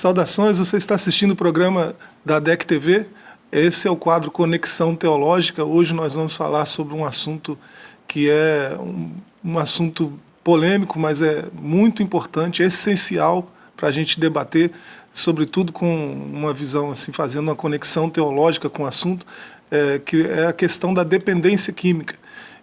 Saudações, você está assistindo o programa da DEC TV. Esse é o quadro Conexão Teológica. Hoje nós vamos falar sobre um assunto que é um, um assunto polêmico, mas é muito importante, é essencial para a gente debater, sobretudo com uma visão, assim, fazendo uma conexão teológica com o assunto, é, que é a questão da dependência química.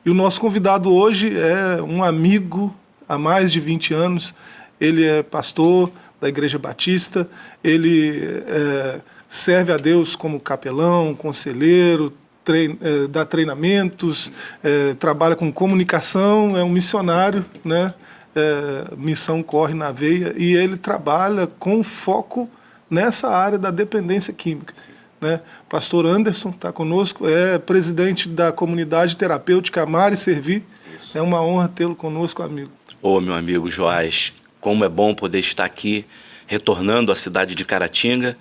E o nosso convidado hoje é um amigo há mais de 20 anos, ele é pastor da Igreja Batista, ele é, serve a Deus como capelão, conselheiro, trein, é, dá treinamentos, é, trabalha com comunicação, é um missionário, né? É, missão corre na veia, e ele trabalha com foco nessa área da dependência química. Né? Pastor Anderson está conosco, é presidente da comunidade terapêutica Amar e Servir. Isso. É uma honra tê-lo conosco, amigo. Ô, meu amigo Joás, como é bom poder estar aqui, retornando à cidade de Caratinga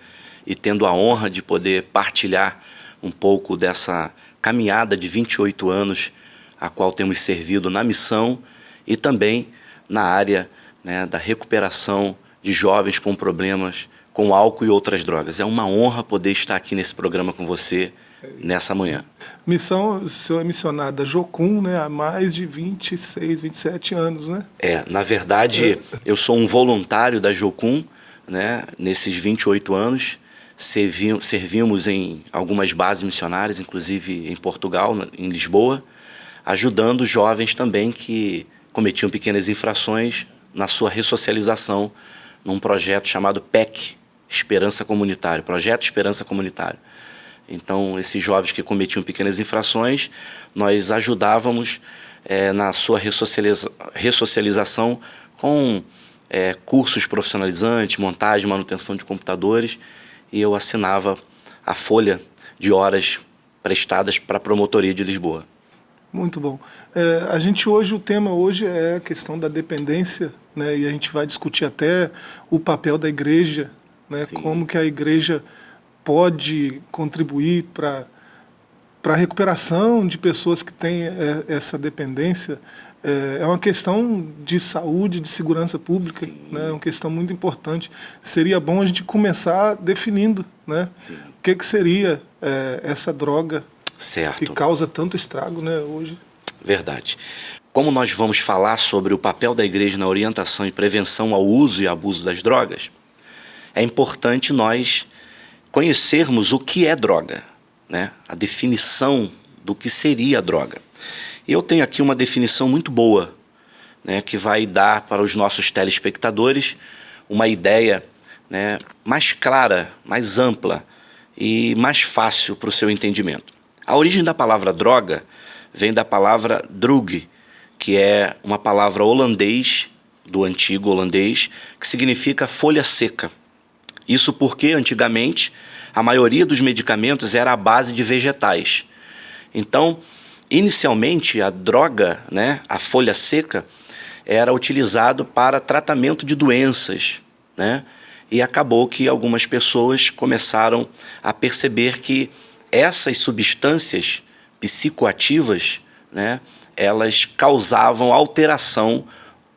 e tendo a honra de poder partilhar um pouco dessa caminhada de 28 anos a qual temos servido na missão e também na área né, da recuperação de jovens com problemas com álcool e outras drogas. É uma honra poder estar aqui nesse programa com você nessa manhã. Missão, o senhor é missionário da Jocum né, há mais de 26, 27 anos, né? É, na verdade, é. eu sou um voluntário da Jocum, né, nesses 28 anos, servi, servimos em algumas bases missionárias, inclusive em Portugal, em Lisboa, ajudando jovens também que cometiam pequenas infrações na sua ressocialização num projeto chamado PEC, Esperança Comunitária, Projeto Esperança Comunitária. Então, esses jovens que cometiam pequenas infrações, nós ajudávamos é, na sua ressocializa ressocialização com é, cursos profissionalizantes, montagem, manutenção de computadores, e eu assinava a folha de horas prestadas para a promotoria de Lisboa. Muito bom. É, a gente hoje, o tema hoje é a questão da dependência, né, e a gente vai discutir até o papel da igreja, né, como que a igreja pode contribuir para para a recuperação de pessoas que têm é, essa dependência é, é uma questão de saúde, de segurança pública, né? é uma questão muito importante. Seria bom a gente começar definindo né? o que, que seria é, essa droga certo. que causa tanto estrago né, hoje. Verdade. Como nós vamos falar sobre o papel da igreja na orientação e prevenção ao uso e abuso das drogas, é importante nós conhecermos o que é droga, né? a definição do que seria a droga. Eu tenho aqui uma definição muito boa, né, que vai dar para os nossos telespectadores uma ideia né, mais clara, mais ampla e mais fácil para o seu entendimento. A origem da palavra droga vem da palavra drug, que é uma palavra holandês, do antigo holandês, que significa folha seca. Isso porque, antigamente, a maioria dos medicamentos era à base de vegetais. Então, inicialmente, a droga, né, a folha seca, era utilizado para tratamento de doenças, né? E acabou que algumas pessoas começaram a perceber que essas substâncias psicoativas, né, elas causavam alteração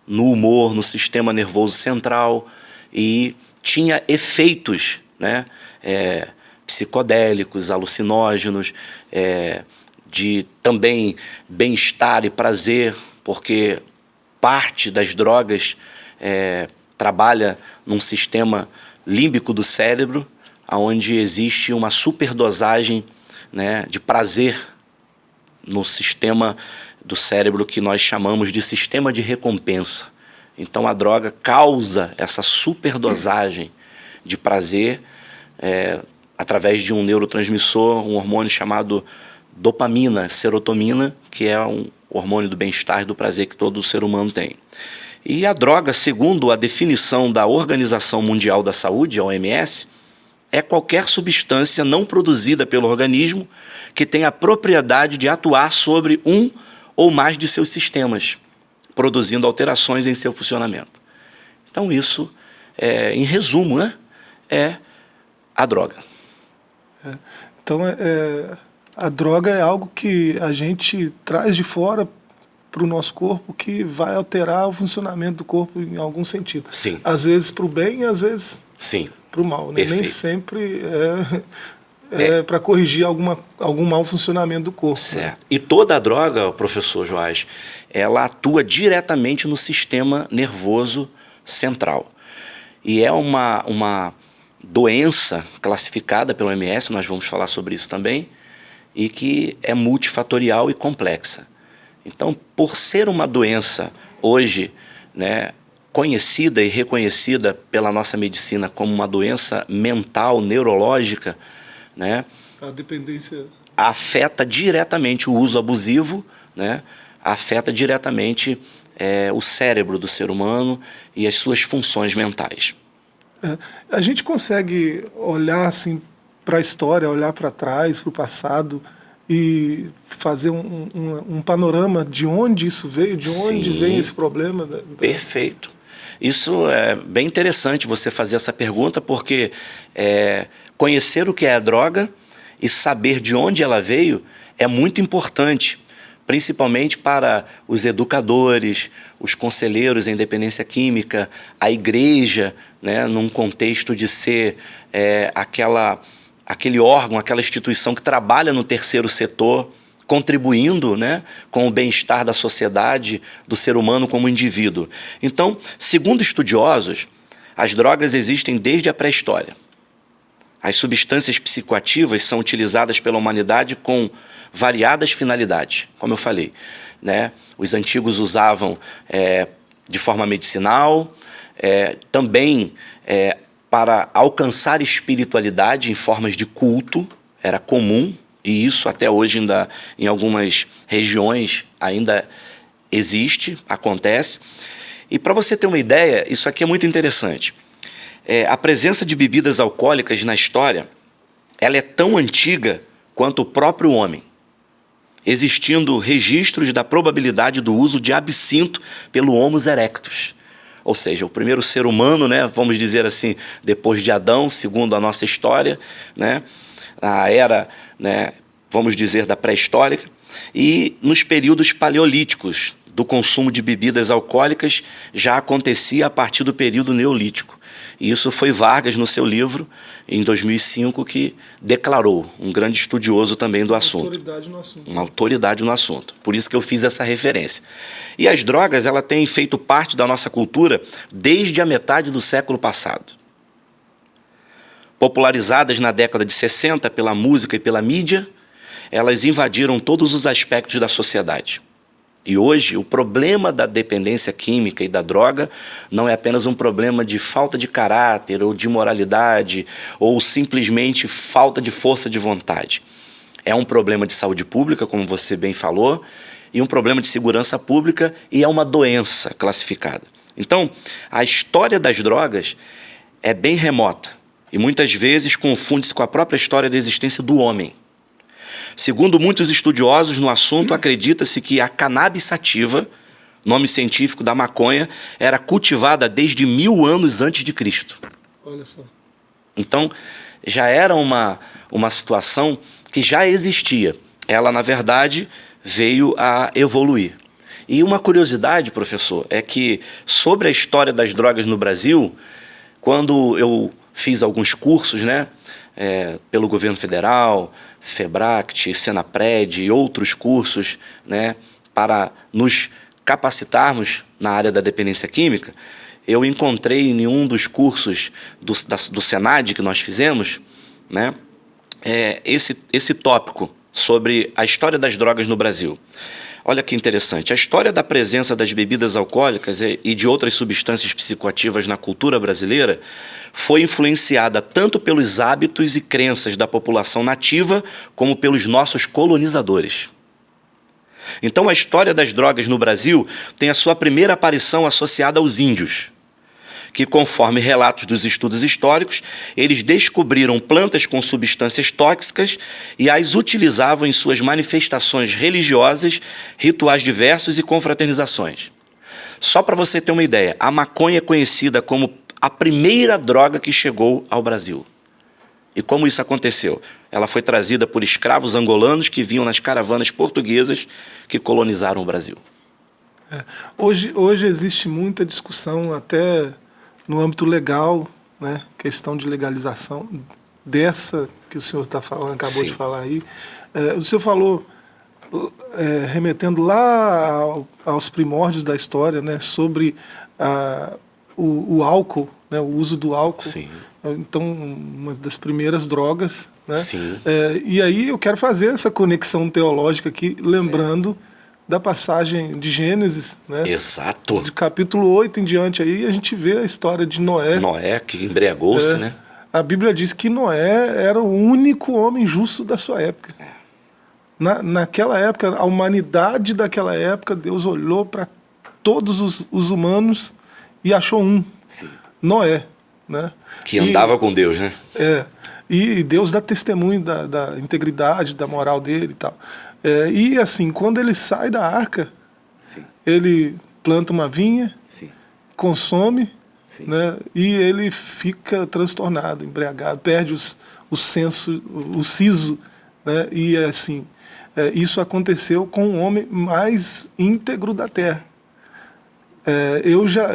no humor, no sistema nervoso central e tinha efeitos né, é, psicodélicos, alucinógenos, é, de também bem-estar e prazer, porque parte das drogas é, trabalha num sistema límbico do cérebro, onde existe uma superdosagem né, de prazer no sistema do cérebro que nós chamamos de sistema de recompensa. Então a droga causa essa superdosagem de prazer é, através de um neurotransmissor, um hormônio chamado dopamina, serotonina, que é um hormônio do bem-estar e do prazer que todo ser humano tem. E a droga, segundo a definição da Organização Mundial da Saúde, a OMS, é qualquer substância não produzida pelo organismo que tenha a propriedade de atuar sobre um ou mais de seus sistemas, produzindo alterações em seu funcionamento. Então isso, é, em resumo, né, é a droga. É, então, é, é, a droga é algo que a gente traz de fora para o nosso corpo que vai alterar o funcionamento do corpo em algum sentido. Sim. Às vezes para o bem e às vezes Sim. para o mal. Né? Nem sempre é, é, é. para corrigir alguma, algum mau funcionamento do corpo. Né? Certo. Né? E toda a droga, professor Joás, ela atua diretamente no sistema nervoso central. E é uma, uma doença classificada pelo MS, nós vamos falar sobre isso também, e que é multifatorial e complexa. Então, por ser uma doença hoje né, conhecida e reconhecida pela nossa medicina como uma doença mental, neurológica, né, a dependência afeta diretamente o uso abusivo, né, afeta diretamente é, o cérebro do ser humano e as suas funções mentais. É, a gente consegue olhar assim para a história, olhar para trás, para o passado e fazer um, um, um, panorama de onde isso veio, de onde Sim, vem esse problema. Da, da... Perfeito. Isso é bem interessante você fazer essa pergunta, porque é, conhecer o que é a droga e saber de onde ela veio é muito importante principalmente para os educadores, os conselheiros em dependência química, a igreja, né, num contexto de ser é, aquela, aquele órgão, aquela instituição que trabalha no terceiro setor, contribuindo né, com o bem-estar da sociedade, do ser humano como indivíduo. Então, segundo estudiosos, as drogas existem desde a pré-história. As substâncias psicoativas são utilizadas pela humanidade com variadas finalidades, como eu falei. Né? Os antigos usavam é, de forma medicinal, é, também é, para alcançar espiritualidade em formas de culto, era comum, e isso até hoje ainda em algumas regiões ainda existe, acontece. E para você ter uma ideia, isso aqui é muito interessante. É, a presença de bebidas alcoólicas na história, ela é tão antiga quanto o próprio homem existindo registros da probabilidade do uso de absinto pelo Homo erectus. Ou seja, o primeiro ser humano, né, vamos dizer assim, depois de Adão, segundo a nossa história, né, a era, né, vamos dizer, da pré-histórica, e nos períodos paleolíticos do consumo de bebidas alcoólicas já acontecia a partir do período neolítico. E isso foi Vargas no seu livro, em 2005, que declarou, um grande estudioso também do assunto. Autoridade no assunto. Uma autoridade no assunto. Por isso que eu fiz essa referência. E as drogas, ela têm feito parte da nossa cultura desde a metade do século passado. Popularizadas na década de 60 pela música e pela mídia, elas invadiram todos os aspectos da sociedade. E hoje, o problema da dependência química e da droga não é apenas um problema de falta de caráter ou de moralidade ou simplesmente falta de força de vontade. É um problema de saúde pública, como você bem falou, e um problema de segurança pública e é uma doença classificada. Então, a história das drogas é bem remota e muitas vezes confunde-se com a própria história da existência do homem. Segundo muitos estudiosos no assunto, acredita-se que a cannabis sativa, nome científico da maconha, era cultivada desde mil anos antes de Cristo. Olha só. Então, já era uma, uma situação que já existia. Ela, na verdade, veio a evoluir. E uma curiosidade, professor, é que sobre a história das drogas no Brasil, quando eu fiz alguns cursos, né, é, pelo governo federal, FEBRACT, Senapred e outros cursos né, para nos capacitarmos na área da dependência química, eu encontrei em um dos cursos do, da, do Senad que nós fizemos né, é, esse, esse tópico sobre a história das drogas no Brasil. Olha que interessante, a história da presença das bebidas alcoólicas e de outras substâncias psicoativas na cultura brasileira foi influenciada tanto pelos hábitos e crenças da população nativa como pelos nossos colonizadores. Então a história das drogas no Brasil tem a sua primeira aparição associada aos índios que, conforme relatos dos estudos históricos, eles descobriram plantas com substâncias tóxicas e as utilizavam em suas manifestações religiosas, rituais diversos e confraternizações. Só para você ter uma ideia, a maconha é conhecida como a primeira droga que chegou ao Brasil. E como isso aconteceu? Ela foi trazida por escravos angolanos que vinham nas caravanas portuguesas que colonizaram o Brasil. É. Hoje, hoje existe muita discussão, até no âmbito legal, né? questão de legalização dessa que o senhor está falando, acabou Sim. de falar aí. É, o senhor falou, é, remetendo lá ao, aos primórdios da história, né, sobre a, o, o, álcool, né, o uso do álcool. Sim. Então, uma das primeiras drogas. Né? Sim. É, e aí eu quero fazer essa conexão teológica aqui, lembrando da passagem de Gênesis, né? Exato. De capítulo 8 em diante aí, a gente vê a história de Noé. Noé que embriagou-se, é, né? A Bíblia diz que Noé era o único homem justo da sua época. É. Na, naquela época, a humanidade daquela época, Deus olhou para todos os, os, humanos e achou um, Sim. Noé. Né? Que andava e, com Deus, né? É. E Deus dá testemunho da, da integridade, da moral dele e tal. É, e assim, quando ele sai da arca, Sim. ele planta uma vinha, Sim. consome, Sim. Né, e ele fica transtornado, embriagado, perde os, o senso, o siso, né, e assim, é, isso aconteceu com o homem mais íntegro da Terra. É, eu já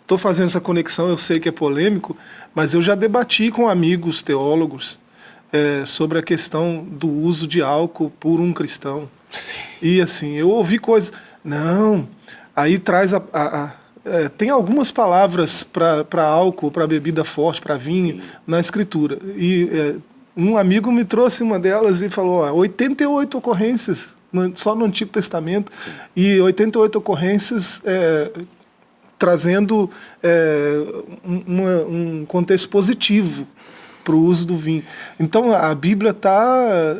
estou fazendo essa conexão, eu sei que é polêmico, mas eu já debati com amigos teólogos é, sobre a questão do uso de álcool por um cristão. Sim. E assim, eu ouvi coisas, não, aí traz a, a, a é, tem algumas palavras para álcool, para bebida forte, para vinho, Sim. na escritura. E é, um amigo me trouxe uma delas e falou, ó, 88 ocorrências, no, só no Antigo Testamento, Sim. e 88 ocorrências é, trazendo é, uma, um contexto positivo para o uso do vinho. Então a Bíblia está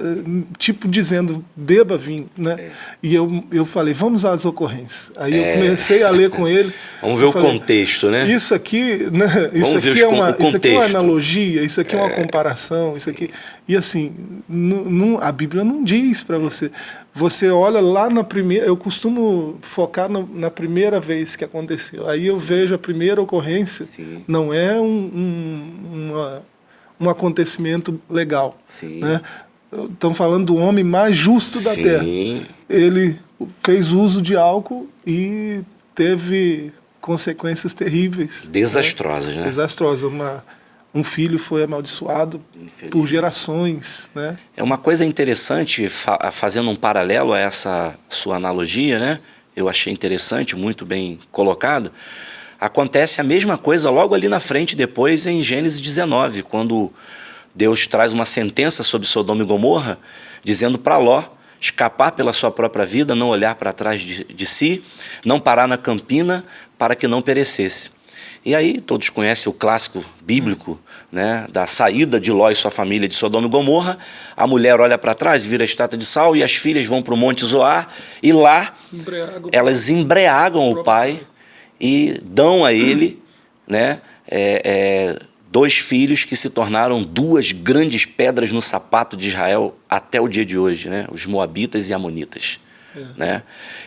tipo dizendo beba vinho, né? É. E eu, eu falei vamos às ocorrências. Aí é. eu comecei a ler com ele. vamos ver o falei, contexto, né? Isso aqui, né? Isso aqui é uma, isso aqui é uma analogia, isso aqui é, é uma comparação, isso aqui. E assim, a Bíblia não diz para você. Você olha lá na primeira, eu costumo focar no, na primeira vez que aconteceu. Aí eu Sim. vejo a primeira ocorrência, Sim. não é um, um, uma um acontecimento legal. Sim. Né? Estamos falando do homem mais justo da Sim. Terra. Ele fez uso de álcool e teve consequências terríveis. Desastrosas, né? né? Desastrosas. Uma, um filho foi amaldiçoado por gerações, né? É uma coisa interessante, fa fazendo um paralelo a essa sua analogia, né? Eu achei interessante, muito bem colocado Acontece a mesma coisa logo ali na frente, depois em Gênesis 19, quando Deus traz uma sentença sobre Sodoma e Gomorra, dizendo para Ló escapar pela sua própria vida, não olhar para trás de, de si, não parar na campina para que não perecesse. E aí todos conhecem o clássico bíblico né, da saída de Ló e sua família de Sodoma e Gomorra. A mulher olha para trás, vira estátua de sal e as filhas vão para o Monte Zoar e lá elas embriagam o pai e dão a ele né, é, é, dois filhos que se tornaram duas grandes pedras no sapato de Israel até o dia de hoje, né, os Moabitas e Amonitas. É. Né?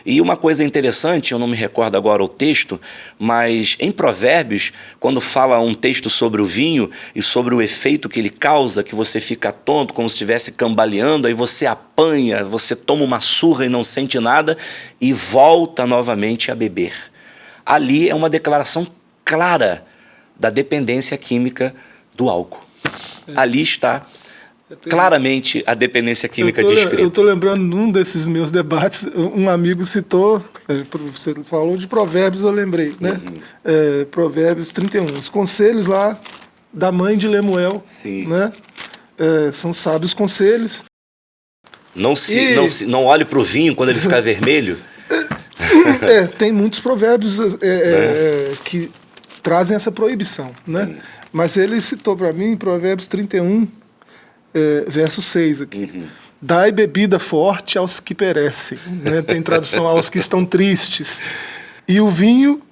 E uma coisa interessante, eu não me recordo agora o texto, mas em Provérbios, quando fala um texto sobre o vinho e sobre o efeito que ele causa, que você fica tonto, como se estivesse cambaleando, aí você apanha, você toma uma surra e não sente nada e volta novamente a beber ali é uma declaração clara da dependência química do álcool. É. Ali está claramente a dependência química descrita. Eu estou lembrando num desses meus debates, um amigo citou, é, você falou de provérbios, eu lembrei, né? Uhum. É, provérbios 31, os conselhos lá da mãe de Lemuel, Sim. né? É, são sábios conselhos. Não se, e... não se, não olhe para o vinho quando ele ficar vermelho. É, tem muitos provérbios é, é, é, que trazem essa proibição, né? Sim. Mas ele citou para mim Provérbios 31, é, verso 6 aqui. Uhum. Dai bebida forte aos que perecem. Né? Tem tradução aos que estão tristes. E o vinho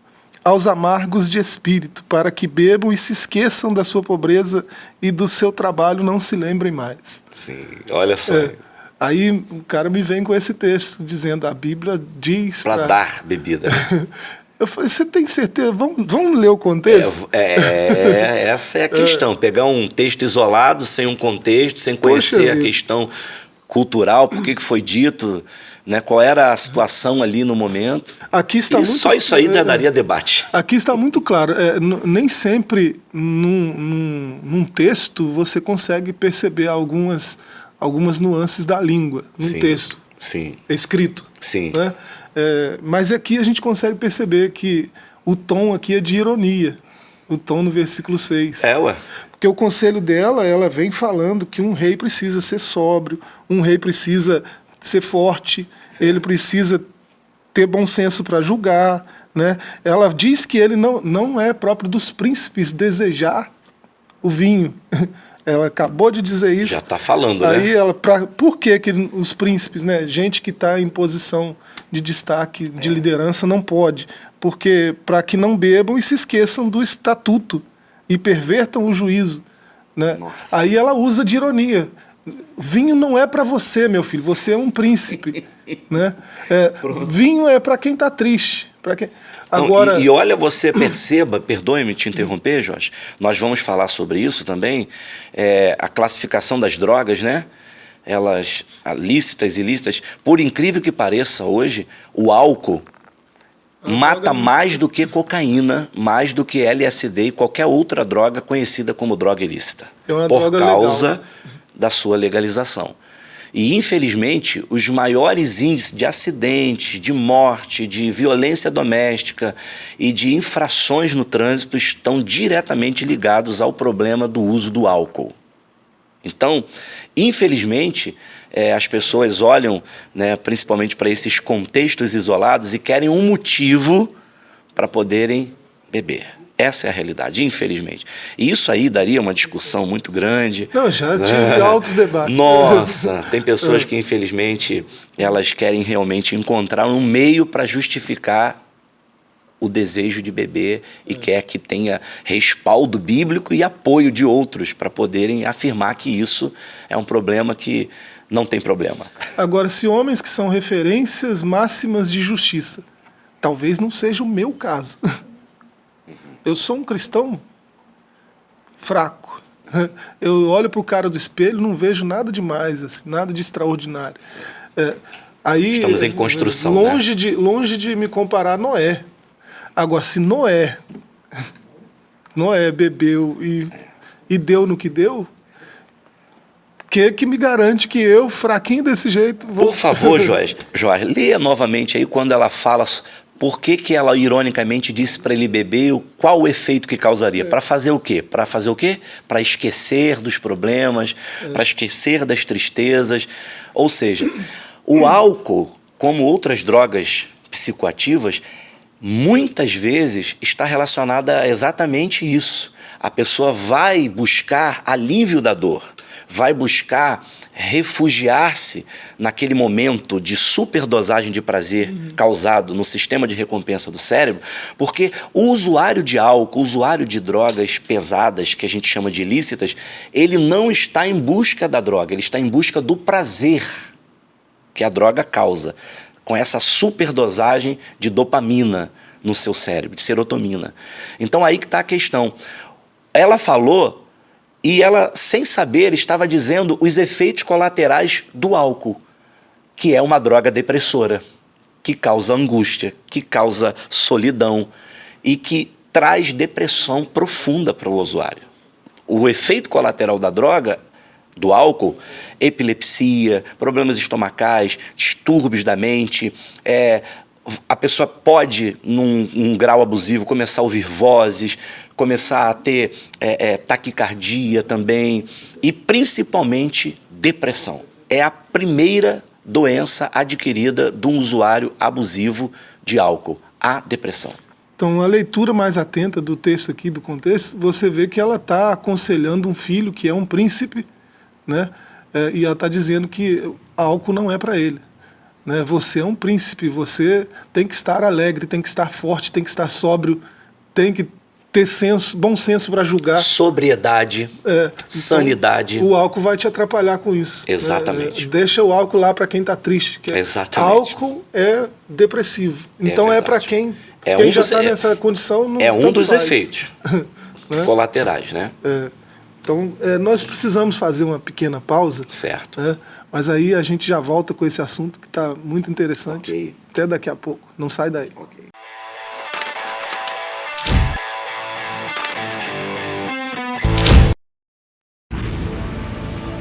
aos amargos de espírito, para que bebam e se esqueçam da sua pobreza e do seu trabalho não se lembrem mais. Sim, olha só. É, Aí o cara me vem com esse texto, dizendo, a Bíblia diz... Para dar bebida. Eu falei, você tem certeza? Vamos, vamos ler o contexto? É, é essa é a questão. É. Pegar um texto isolado, sem um contexto, sem conhecer Poxa a vida. questão cultural, por que foi dito, né? Qual era a situação ali no momento? Aqui está e muito, só isso aí já é, daria debate. Aqui está muito claro. É, nem sempre num, num, num, texto você consegue perceber algumas, algumas nuances da língua num sim, texto sim. escrito. Sim. Né? É, mas aqui a gente consegue perceber que o tom aqui é de ironia. O tom no versículo 6. É, ué. Porque o conselho dela, ela vem falando que um rei precisa ser sóbrio, um rei precisa ser forte, Sim. ele precisa ter bom senso para julgar. Né? Ela diz que ele não, não é próprio dos príncipes desejar o vinho. Ela acabou de dizer isso. Já está falando, Aí né? ela, pra, por que, que os príncipes, né, gente que está em posição de destaque, de é. liderança, não pode? Porque para que não bebam e se esqueçam do estatuto e pervertam o juízo. Né? Aí ela usa de ironia. Vinho não é para você, meu filho. Você é um príncipe, né? É, vinho é para quem está triste. Para quem. Agora... Não, e, e, olha, você perceba, perdoe-me te interromper, Jorge. Nós vamos falar sobre isso também. É, a classificação das drogas, né? Elas lícitas e ilícitas. Por incrível que pareça, hoje o álcool é mata mais do que cocaína, mais do que LSD e qualquer outra droga conhecida como droga ilícita. É por droga causa legal. da sua legalização. E, infelizmente, os maiores índices de acidentes, de morte, de violência doméstica e de infrações no trânsito estão diretamente ligados ao problema do uso do álcool. Então, infelizmente, é, as pessoas olham né, principalmente para esses contextos isolados e querem um motivo para poderem beber. Essa é a realidade, infelizmente. E isso aí daria uma discussão muito grande. Não, já tive é. altos debates. Nossa, tem pessoas que, infelizmente, elas querem realmente encontrar um meio para justificar o desejo de beber e é. quer que tenha respaldo bíblico e apoio de outros para poderem afirmar que isso é um problema que não tem problema. Agora, se homens que são referências máximas de justiça, talvez não seja o meu caso. Eu sou um cristão fraco. Eu olho para o cara do espelho não vejo nada demais, assim, nada de extraordinário. É, aí, Estamos em construção. Longe, né? de, longe de me comparar a Noé. Agora, se Noé, Noé bebeu e, e deu no que deu, que que me garante que eu, fraquinho desse jeito, vou... Por favor, Jorge, Jorge, leia novamente aí quando ela fala por que, que ela ironicamente disse para ele beber, qual o efeito que causaria? Para fazer o quê? Para fazer o quê? Para esquecer dos problemas, para esquecer das tristezas. Ou seja, o álcool, como outras drogas psicoativas, muitas vezes está relacionada a exatamente isso. A pessoa vai buscar alívio da dor vai buscar refugiar-se naquele momento de superdosagem de prazer uhum. causado no sistema de recompensa do cérebro, porque o usuário de álcool, o usuário de drogas pesadas, que a gente chama de ilícitas, ele não está em busca da droga, ele está em busca do prazer que a droga causa, com essa superdosagem de dopamina no seu cérebro, de serotonina. Então aí que está a questão. Ela falou e ela, sem saber, estava dizendo os efeitos colaterais do álcool, que é uma droga depressora, que causa angústia, que causa solidão e que traz depressão profunda para o usuário. O efeito colateral da droga do álcool, epilepsia, problemas estomacais, distúrbios da mente, é, a pessoa pode, num, num, grau abusivo, começar a ouvir vozes, começar a ter é, é, taquicardia também e principalmente depressão. É a primeira doença adquirida de um usuário abusivo de álcool, a depressão. Então, a leitura mais atenta do texto aqui, do contexto, você vê que ela está aconselhando um filho que é um príncipe, né? É, e ela está dizendo que álcool não é para ele. Né? Você é um príncipe, você tem que estar alegre, tem que estar forte, tem que estar sóbrio, tem que ter senso, bom senso para julgar. Sobriedade, é, então, sanidade. O álcool vai te atrapalhar com isso. Né? Exatamente. É, deixa o álcool lá para quem está triste. É, Exatamente. Álcool é depressivo. É então é, para quem, é quem um já está nessa condição. Não, é um dos faz. efeitos né? colaterais, né? Então, é, nós precisamos fazer uma pequena pausa. Certo. Né? Mas aí a gente já volta com esse assunto que está muito interessante. Ok. Até daqui a pouco. Não sai daí. Ok.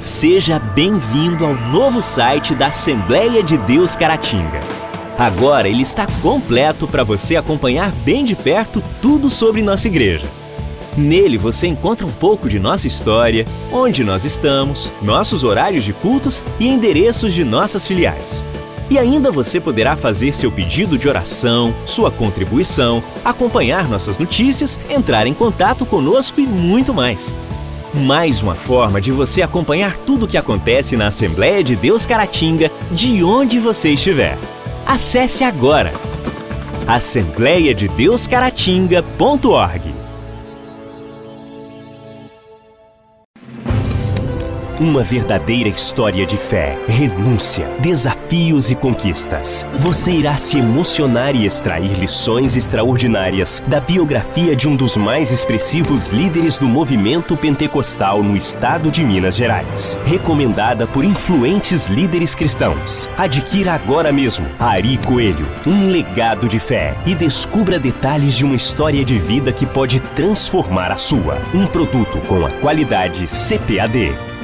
Seja bem-vindo ao novo site da Assembleia de Deus Caratinga. Agora ele está completo para você acompanhar bem de perto tudo sobre nossa igreja. Nele você encontra um pouco de nossa história, onde nós estamos, nossos horários de cultos e endereços de nossas filiais. E ainda você poderá fazer seu pedido de oração, sua contribuição, acompanhar nossas notícias, entrar em contato conosco e muito mais. Mais uma forma de você acompanhar tudo o que acontece na Assembleia de Deus Caratinga, de onde você estiver. Acesse agora assembleiadedeuscaratinga.org. Uma verdadeira história de fé, renúncia, desafios e conquistas. Você irá se emocionar e extrair lições extraordinárias da biografia de um dos mais expressivos líderes do movimento pentecostal no estado de Minas Gerais. Recomendada por influentes líderes cristãos. Adquira agora mesmo Ari Coelho, um legado de fé e descubra detalhes de uma história de vida que pode transformar a sua. Um produto com a qualidade CPAD.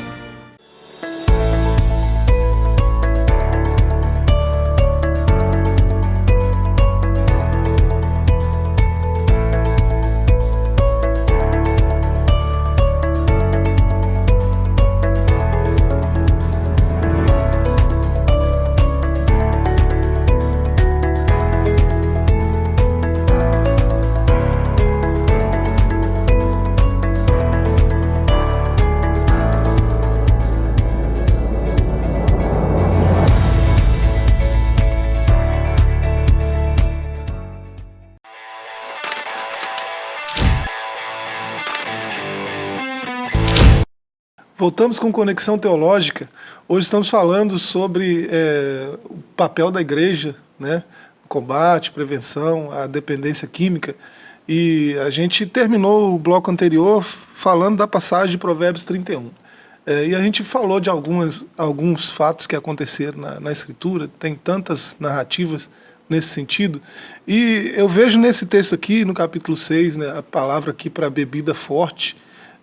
Voltamos com Conexão Teológica. Hoje estamos falando sobre é, o papel da igreja, né? combate, prevenção, a dependência química. E a gente terminou o bloco anterior falando da passagem de Provérbios 31. É, e a gente falou de algumas, alguns fatos que aconteceram na, na Escritura, tem tantas narrativas nesse sentido. E eu vejo nesse texto aqui, no capítulo 6, né, a palavra aqui para bebida forte,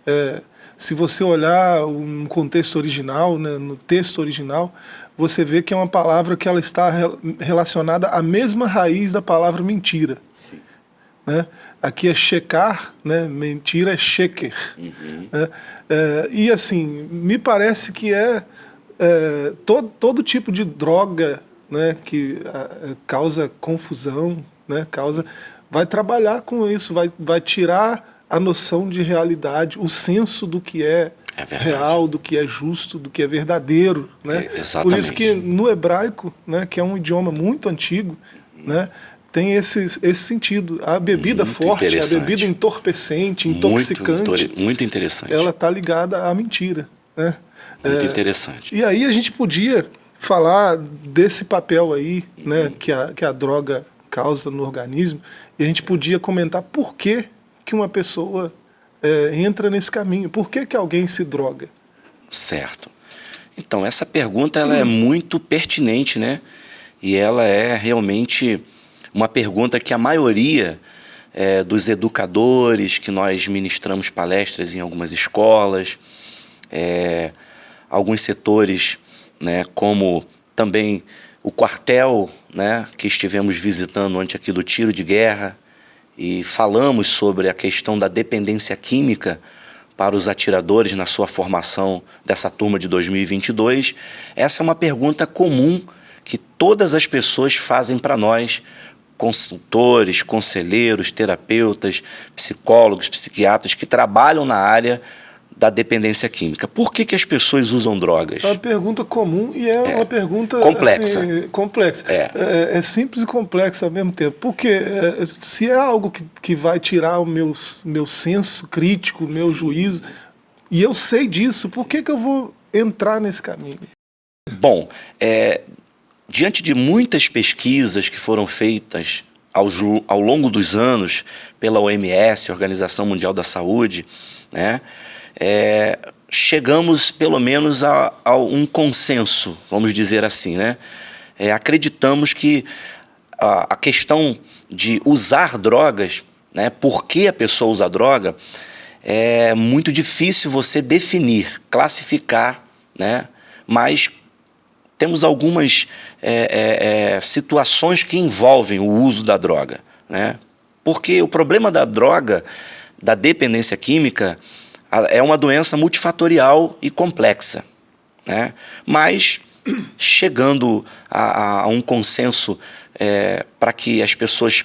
é, se você olhar um contexto original, né, no texto original, você vê que é uma palavra que ela está relacionada à mesma raiz da palavra mentira. Sim. Né? Aqui é checar, né? mentira é sheker. Uhum. Né? É, e assim, me parece que é, é todo, todo tipo de droga né, que a, causa confusão, né, causa, vai trabalhar com isso, vai, vai tirar a noção de realidade, o senso do que é, é real, do que é justo, do que é verdadeiro. Né? É, Por isso que no hebraico, né, que é um idioma muito antigo, né, tem esse, esse sentido. A bebida muito forte, a bebida entorpecente, intoxicante. Muito, muito interessante. Ela está ligada à mentira. Né? Muito é, interessante. E aí a gente podia falar desse papel aí uhum. né, que, a, que a droga causa no organismo, e a gente podia comentar por que que uma pessoa é, entra nesse caminho? Por que, que alguém se droga? Certo. Então, essa pergunta ela hum. é muito pertinente, né? E ela é realmente uma pergunta que a maioria é, dos educadores, que nós ministramos palestras em algumas escolas, é, alguns setores, né, como também o quartel, né, que estivemos visitando antes aqui do tiro de guerra, e falamos sobre a questão da dependência química para os atiradores na sua formação dessa turma de 2022, essa é uma pergunta comum que todas as pessoas fazem para nós, consultores, conselheiros, terapeutas, psicólogos, psiquiatras que trabalham na área da dependência química. Por que, que as pessoas usam drogas? É uma pergunta comum e é, é. uma pergunta complexa. Assim, complexa. É. É, é. simples e complexa ao mesmo tempo. Porque é, se é algo que, que vai tirar o meu, meu senso crítico, o meu Sim. juízo, e eu sei disso, por que, que eu vou entrar nesse caminho? Bom, é, diante de muitas pesquisas que foram feitas ao, ao longo dos anos pela OMS, Organização Mundial da Saúde, né, é, chegamos pelo menos a, a, um consenso, vamos dizer assim. Né? É, acreditamos que a, a, questão de usar drogas, né, por que a pessoa usa droga, é muito difícil você definir, classificar, né, mas temos algumas é, é, é situações que envolvem o uso da droga. Né? Porque o problema da droga, da dependência química, é uma doença multifatorial e complexa. Né? Mas, chegando a, a um consenso é, para que as pessoas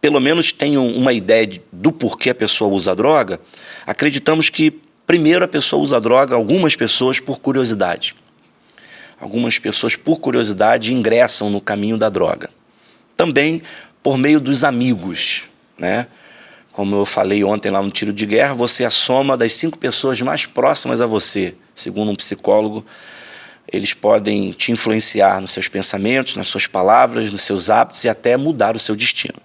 pelo menos tenham uma ideia de, do porquê a pessoa usa droga, acreditamos que primeiro a pessoa usa droga, algumas pessoas por curiosidade. Algumas pessoas por curiosidade ingressam no caminho da droga. Também por meio dos amigos, né? Como eu falei ontem lá no tiro de guerra, você é a soma das cinco pessoas mais próximas a você, segundo um psicólogo. Eles podem te influenciar nos seus pensamentos, nas suas palavras, nos seus hábitos e até mudar o seu destino.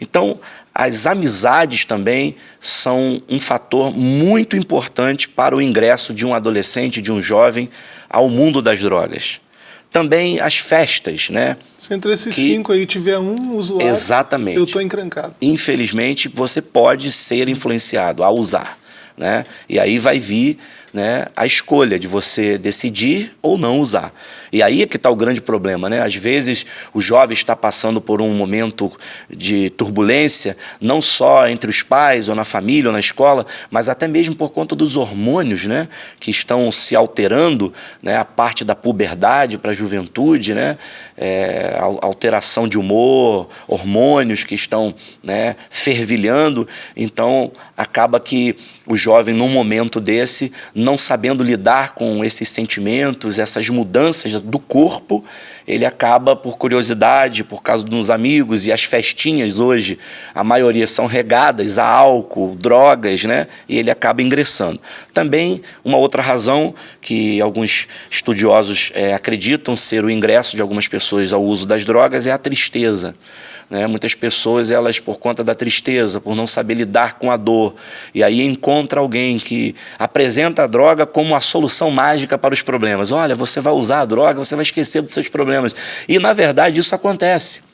Então, as amizades também são um fator muito importante para o ingresso de um adolescente, de um jovem, ao mundo das drogas também as festas, né? Se entre esses que, cinco aí tiver um usuário, exatamente. eu estou encrancado. Infelizmente, você pode ser influenciado a usar, né? E aí vai vir né, a escolha de você decidir ou não usar. E aí é que está o grande problema. Né? Às vezes o jovem está passando por um momento de turbulência, não só entre os pais, ou na família, ou na escola, mas até mesmo por conta dos hormônios né, que estão se alterando, né, a parte da puberdade para a juventude, né, é, alteração de humor, hormônios que estão né, fervilhando. Então acaba que o jovem, num momento desse, não sabendo lidar com esses sentimentos, essas mudanças do corpo, ele acaba por curiosidade, por causa dos amigos e as festinhas hoje, a maioria são regadas a álcool, drogas, né? E ele acaba ingressando. Também uma outra razão que alguns estudiosos é, acreditam ser o ingresso de algumas pessoas ao uso das drogas é a tristeza. Né? Muitas pessoas, elas por conta da tristeza, por não saber lidar com a dor, e aí encontra alguém que apresenta a droga como a solução mágica para os problemas. Olha, você vai usar a droga, você vai esquecer dos seus problemas. E na verdade isso acontece.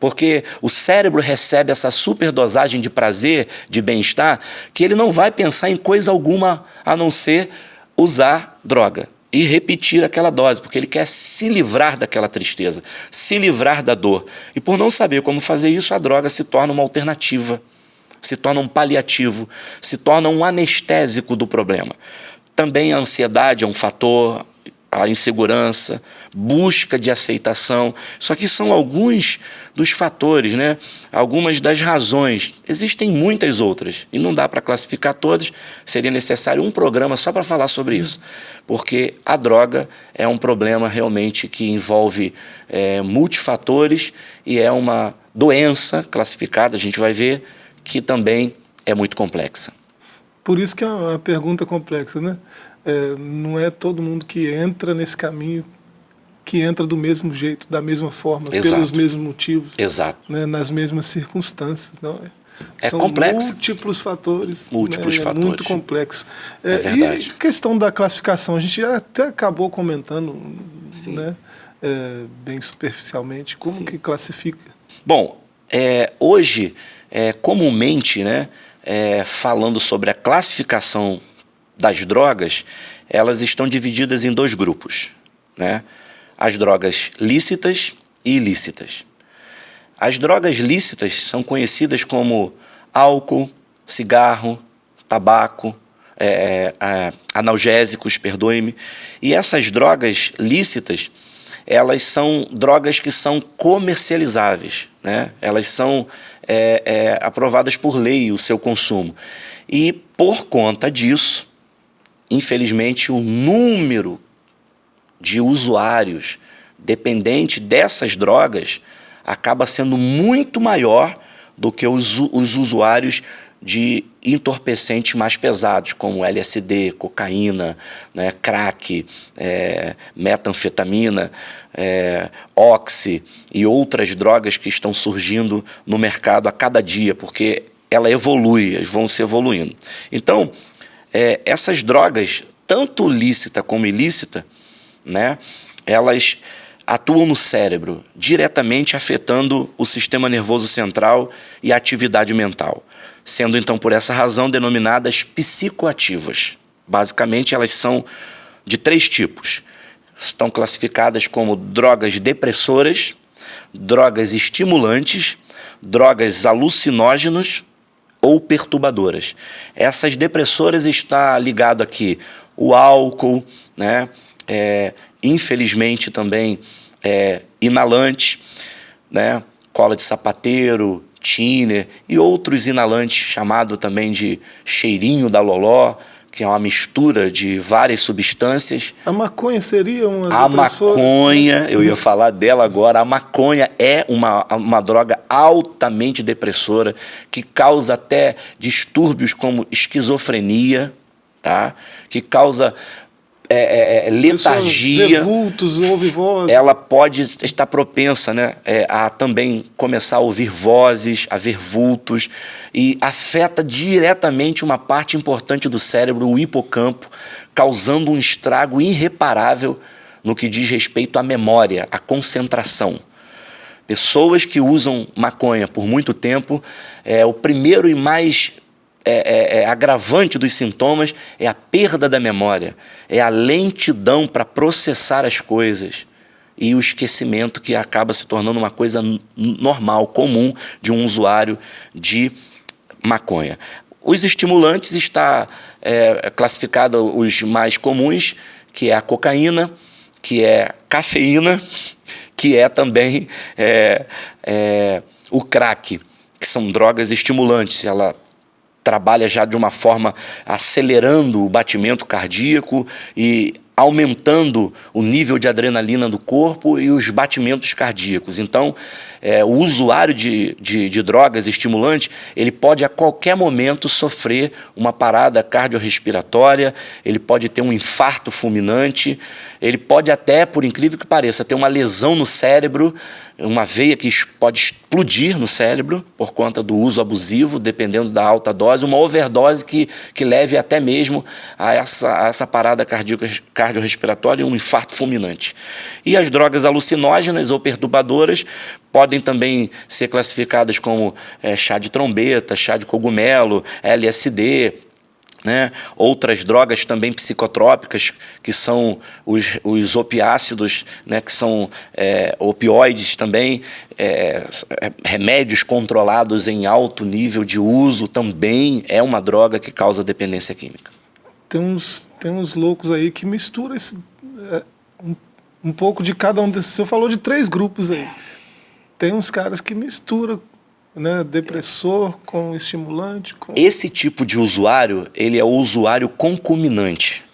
Porque o cérebro recebe essa superdosagem de prazer, de bem-estar, que ele não vai pensar em coisa alguma a não ser usar droga e repetir aquela dose, porque ele quer se livrar daquela tristeza, se livrar da dor. E por não saber como fazer isso, a droga se torna uma alternativa, se torna um paliativo, se torna um anestésico do problema. Também a ansiedade é um fator, a insegurança, busca de aceitação. Isso aqui são alguns dos fatores, né? algumas das razões. Existem muitas outras e não dá para classificar todas. Seria necessário um programa só para falar sobre isso, porque a droga é um problema realmente que envolve é, multifatores e é uma doença classificada, a gente vai ver, que também é muito complexa. Por isso que é uma pergunta complexa, né? É, não é todo mundo que entra nesse caminho que entra do mesmo jeito, da mesma forma, Exato. pelos mesmos motivos, Exato. Né, nas mesmas circunstâncias. Não é? É São complexo. múltiplos fatores. Múltiplos né, fatores. É muito complexo. É, é verdade. E questão da classificação, a gente já até acabou comentando, né, é, bem superficialmente, como Sim. que classifica? Bom, é, hoje, é, comumente, né, é, falando sobre a classificação das drogas, elas estão divididas em dois grupos. Né? as drogas lícitas e ilícitas. As drogas lícitas são conhecidas como álcool, cigarro, tabaco, é, é, analgésicos, perdoe-me. E essas drogas lícitas, elas são drogas que são comercializáveis, né? elas são é, é aprovadas por lei o seu consumo. E por conta disso, infelizmente, o número de usuários dependente dessas drogas acaba sendo muito maior do que os, os usuários de entorpecentes mais pesados, como LSD, cocaína, né, crack, é, metanfetamina, é, oxi e outras drogas que estão surgindo no mercado a cada dia, porque ela evolui, vão se evoluindo. Então, é, essas drogas, tanto lícita como ilícita, né, elas atuam no cérebro, diretamente afetando o sistema nervoso central e a atividade mental, sendo então por essa razão denominadas psicoativas. Basicamente, elas são de três tipos. Estão classificadas como drogas depressoras, drogas estimulantes, drogas alucinógenos ou perturbadoras. Essas depressoras está ligado aqui o álcool, né? É, infelizmente também é, inalante, né? cola de sapateiro, tiner e outros inalantes chamado também de cheirinho da loló, que é uma mistura de várias substâncias. A maconha seria uma A maconha, eu ia falar dela agora, a maconha é uma, uma droga altamente depressora, que causa até distúrbios como esquizofrenia, tá? que causa é, é, é letargia. Vultos, ouve vozes. Ela pode estar propensa né, é, a também começar a ouvir vozes, a ver vultos, e afeta diretamente uma parte importante do cérebro, o hipocampo, causando um estrago irreparável no que diz respeito à memória, à concentração. Pessoas que usam maconha por muito tempo, é o primeiro e mais é, é, é, agravante dos sintomas é a perda da memória, é a lentidão para processar as coisas e o esquecimento que acaba se tornando uma coisa normal, comum de um usuário de maconha. Os estimulantes está é, classificado os mais comuns, que é a cocaína, que é cafeína, que é também é, é, o crack, que são drogas estimulantes. Ela trabalha já de uma forma acelerando o batimento cardíaco e aumentando o nível de adrenalina do corpo e os batimentos cardíacos. Então, é, o usuário de, de, de, drogas estimulantes, ele pode a qualquer momento sofrer uma parada cardiorrespiratória, ele pode ter um infarto fulminante, ele pode até, por incrível que pareça, ter uma lesão no cérebro, uma veia que pode explodir no cérebro por conta do uso abusivo, dependendo da alta dose, uma overdose que, que leve até mesmo a essa, a essa parada cardiorrespiratória e um infarto fulminante. E as drogas alucinógenas ou perturbadoras podem também ser classificadas como é, chá de trombeta, chá de cogumelo, LSD, né? Outras drogas também psicotrópicas, que são os, os opiácidos, né? que são é, opioides também, é, remédios controlados em alto nível de uso, também é uma droga que causa dependência química. Tem uns, tem uns loucos aí que misturam esse, é, um, um pouco de cada um desses. Você falou de três grupos aí. Tem uns caras que misturam né, depressor com estimulante. Com... Esse tipo de usuário, ele é o usuário concominante.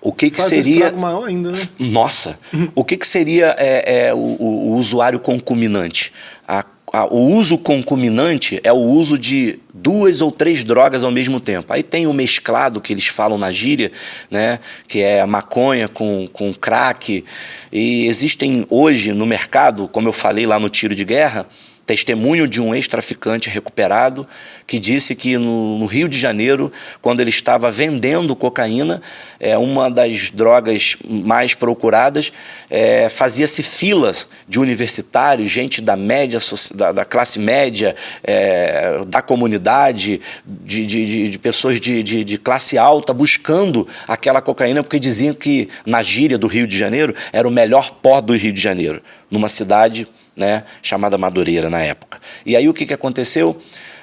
O que, que Faz seria. Um maior ainda, né? Nossa! o que, que seria é, é o, o, usuário concominante? A, o uso concominante é o uso de duas ou três drogas ao mesmo tempo. Aí tem o mesclado que eles falam na gíria, né, que é a maconha com, com crack. E existem hoje no mercado, como eu falei lá no tiro de guerra, testemunho de um ex-traficante recuperado que disse que no, no, Rio de Janeiro, quando ele estava vendendo cocaína, é, uma das drogas mais procuradas, é, fazia-se filas de universitários, gente da média, da, da classe média, é, da comunidade, de, de, de pessoas de, de, classe alta buscando aquela cocaína porque diziam que na gíria do Rio de Janeiro era o melhor pó do Rio de Janeiro, numa cidade né, chamada Madureira na época. E aí o que, que aconteceu?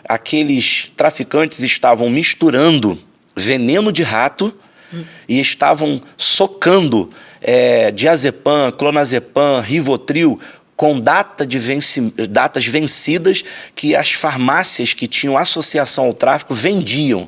Aqueles traficantes estavam misturando veneno de rato hum. e estavam socando é, diazepam, clonazepam, rivotril com data de venci, datas vencidas que as farmácias que tinham associação ao tráfico vendiam.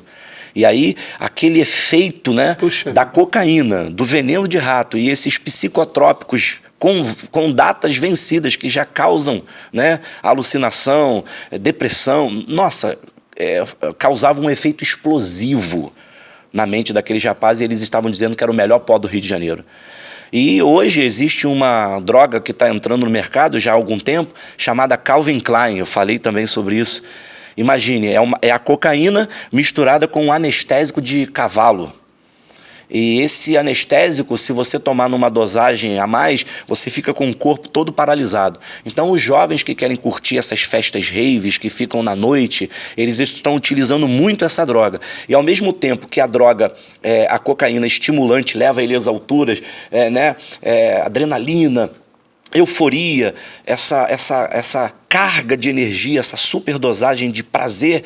E aí, aquele efeito né, da cocaína, do veneno de rato e esses psicotrópicos com, com datas vencidas que já causam né, alucinação, depressão. Nossa, é, causava um efeito explosivo na mente daqueles rapazes e eles estavam dizendo que era o melhor pó do Rio de Janeiro. E hoje existe uma droga que está entrando no mercado já há algum tempo, chamada Calvin Klein, eu falei também sobre isso, Imagine, é, uma, é a cocaína misturada com um anestésico de cavalo. E esse anestésico, se você tomar numa dosagem a mais, você fica com o corpo todo paralisado. Então, os jovens que querem curtir essas festas raves, que ficam na noite, eles estão utilizando muito essa droga. E ao mesmo tempo que a droga, é, a cocaína estimulante, leva ele às alturas, é, né, é, adrenalina, euforia, essa, essa, essa carga de energia, essa superdosagem de prazer,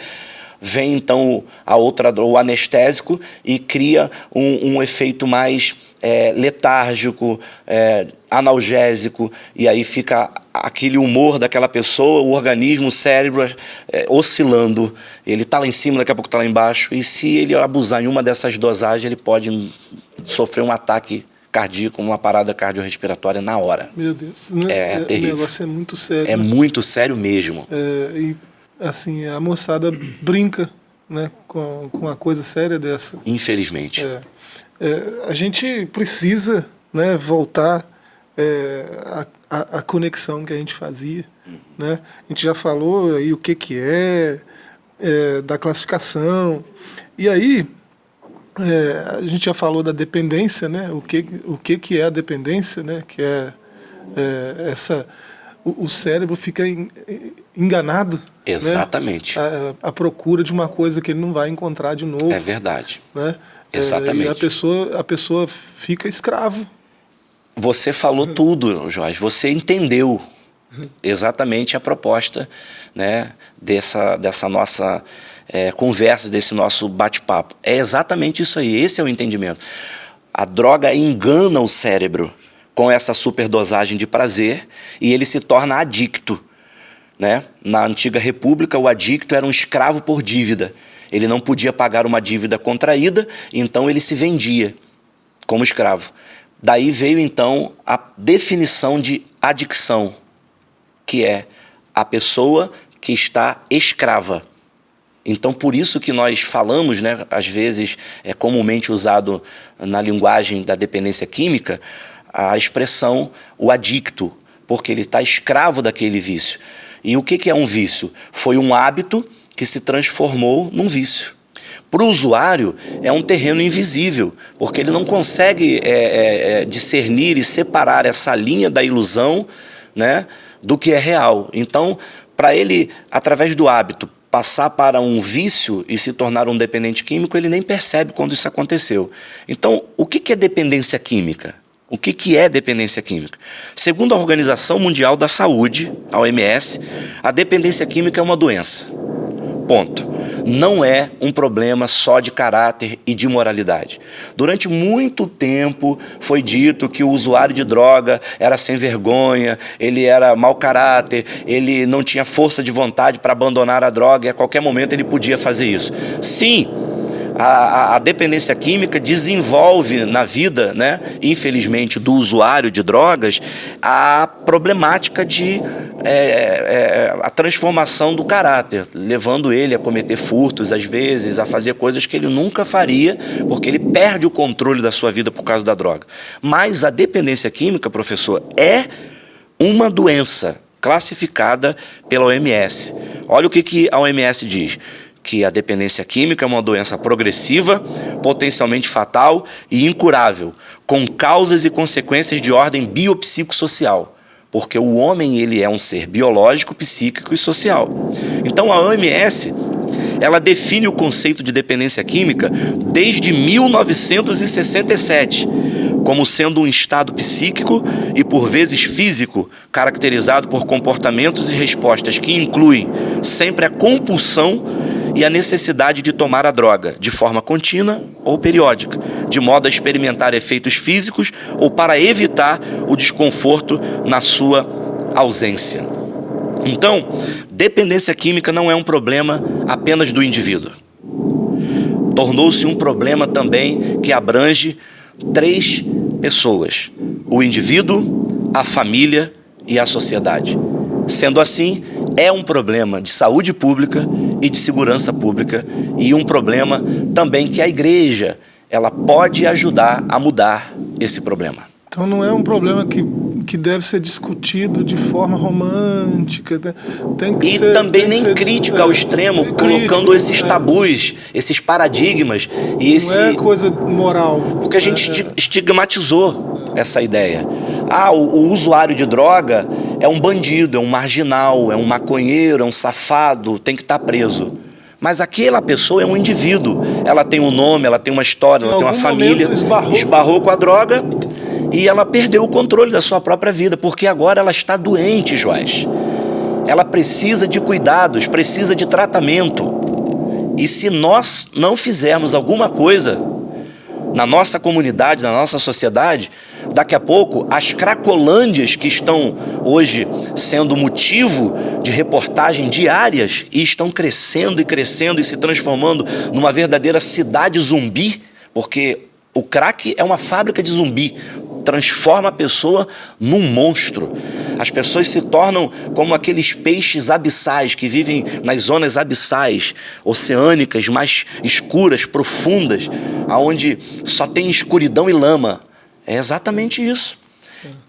vem então a outra, o anestésico e cria um, um efeito mais é, letárgico, é, analgésico, e aí fica aquele humor daquela pessoa, o organismo, o cérebro é, oscilando. Ele está lá em cima, daqui a pouco está lá embaixo, e se ele abusar em uma dessas dosagens, ele pode sofrer um ataque cardíaco, uma parada cardiorrespiratória na hora. Meu Deus, né? é, é terrível. O negócio é muito sério. É né? muito sério mesmo. É, e assim, a moçada brinca né, com, com uma coisa séria dessa. Infelizmente. É, é, a gente precisa né, voltar é, a, a, a, conexão que a gente fazia. Uhum. Né? A gente já falou aí o que, que é, é da classificação. E aí, é, a gente já falou da dependência, né? o, que, o que, que é a dependência, né? que é, é essa o, cérebro fica enganado. Né? Exatamente. Né? A, a, procura de uma coisa que ele não vai encontrar de novo. É verdade. Né? Exatamente. É, e a pessoa, a pessoa fica escravo. Você falou tudo, Jorge. Você entendeu exatamente a proposta né, dessa, dessa nossa é, conversa, desse nosso bate-papo. É exatamente isso aí. Esse é o entendimento. A droga engana o cérebro com essa superdosagem de prazer e ele se torna adicto. Né? Na antiga república, o adicto era um escravo por dívida. Ele não podia pagar uma dívida contraída, então ele se vendia como escravo. Daí veio então a definição de adicção, que é a pessoa que está escrava. Então, por isso que nós falamos, né, às vezes é comumente usado na linguagem da dependência química, a expressão o adicto, porque ele está escravo daquele vício. E o que, que é um vício? Foi um hábito que se transformou num vício. Para o usuário, é um terreno invisível, porque ele não consegue é, é, é, discernir e separar essa linha da ilusão né, do que é real. Então, para ele, através do hábito, passar para um vício e se tornar um dependente químico, ele nem percebe quando isso aconteceu. Então, o que é dependência química? O que, que é dependência química? Segundo a Organização Mundial da Saúde, a OMS, a dependência química é uma doença. Ponto. Não é um problema só de caráter e de moralidade. Durante muito tempo foi dito que o usuário de droga era sem vergonha, ele era mau caráter, ele não tinha força de vontade para abandonar a droga e a qualquer momento ele podia fazer isso. Sim, a, a, dependência química desenvolve na vida, né, infelizmente, do usuário de drogas, a problemática de é, é, a transformação do caráter, levando ele a cometer furtos às vezes, a fazer coisas que ele nunca faria, porque ele perde o controle da sua vida por causa da droga. Mas a dependência química, professor, é uma doença classificada pela OMS. Olha o que, que a OMS diz que a dependência química é uma doença progressiva, potencialmente fatal e incurável, com causas e consequências de ordem biopsicossocial, porque o homem ele é um ser biológico, psíquico e social. Então a OMS ela define o conceito de dependência química desde 1967 como sendo um estado psíquico e por vezes físico caracterizado por comportamentos e respostas que incluem sempre a compulsão e a necessidade de tomar a droga de forma contínua ou periódica, de modo a experimentar efeitos físicos ou para evitar o desconforto na sua ausência. Então, dependência química não é um problema apenas do indivíduo. Tornou-se um problema também que abrange três pessoas: o indivíduo, a família e a sociedade. Sendo assim, é um problema de saúde pública e de segurança pública e um problema também que a igreja ela pode ajudar a mudar esse problema. Então não é um problema que que deve ser discutido de forma romântica. Né? Tem que e ser, também nem crítica ao extremo, é, colocando crítico, esses é. tabus, esses paradigmas. E Não esse... é coisa moral. Porque a gente é, é. estigmatizou essa ideia. Ah, o, o, usuário de droga é um bandido, é um marginal, é um maconheiro, é um safado, tem que estar tá preso. Mas aquela pessoa é um indivíduo. Ela tem um nome, ela tem uma história, ela tem uma família. Esbarrou. esbarrou com a droga e ela perdeu o controle da sua própria vida, porque agora ela está doente, Joás. Ela precisa de cuidados, precisa de tratamento. E se nós não fizermos alguma coisa na nossa comunidade, na nossa sociedade, daqui a pouco as cracolândias que estão hoje sendo motivo de reportagem diárias e estão crescendo e crescendo e se transformando numa verdadeira cidade zumbi, porque o crack é uma fábrica de zumbi transforma a pessoa num monstro. As pessoas se tornam como aqueles peixes abissais que vivem nas zonas abissais, oceânicas, mais escuras, profundas, aonde só tem escuridão e lama. É exatamente isso.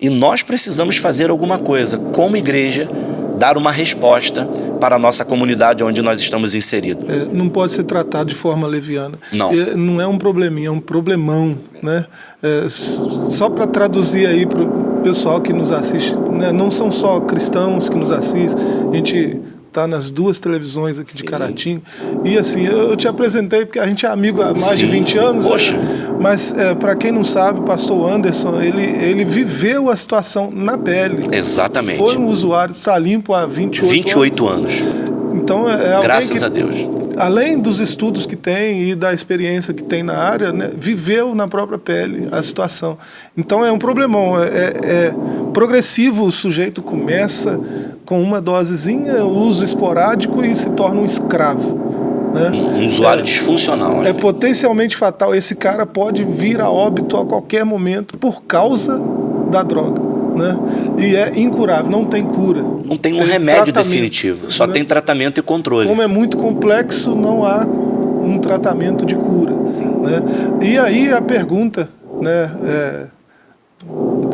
E nós precisamos fazer alguma coisa, como igreja, dar uma resposta para a nossa comunidade onde nós estamos inseridos. É, não pode ser tratado de forma leviana. Não. É, não é um probleminha, é um problemão. Né? É, só para traduzir aí para o pessoal que nos assiste, né? não são só cristãos que nos assistem, a gente está nas duas televisões aqui Sim. de Caratinga. E assim, eu, te apresentei porque a gente é amigo há mais Sim. de 20 anos. Né? Poxa. Mas é, para quem não sabe, o pastor Anderson, ele, ele viveu a situação na pele. Exatamente. Foi um usuário, está limpo há 28, 28 anos. anos. Então é, é Graças que, a Deus. Além dos estudos que tem e da experiência que tem na área, né, viveu na própria pele a situação. Então é um problemão. É, é, é progressivo, o sujeito começa com uma dosezinha, uso esporádico e se torna um escravo. Né? Um usuário é, disfuncional. É potencialmente fatal. Esse cara pode vir a óbito a qualquer momento por causa da droga. Né? E é incurável, não tem cura. Não tem um tem remédio definitivo, só né? tem tratamento e controle. Como é muito complexo, não há um tratamento de cura. Né? E aí a pergunta, né, é,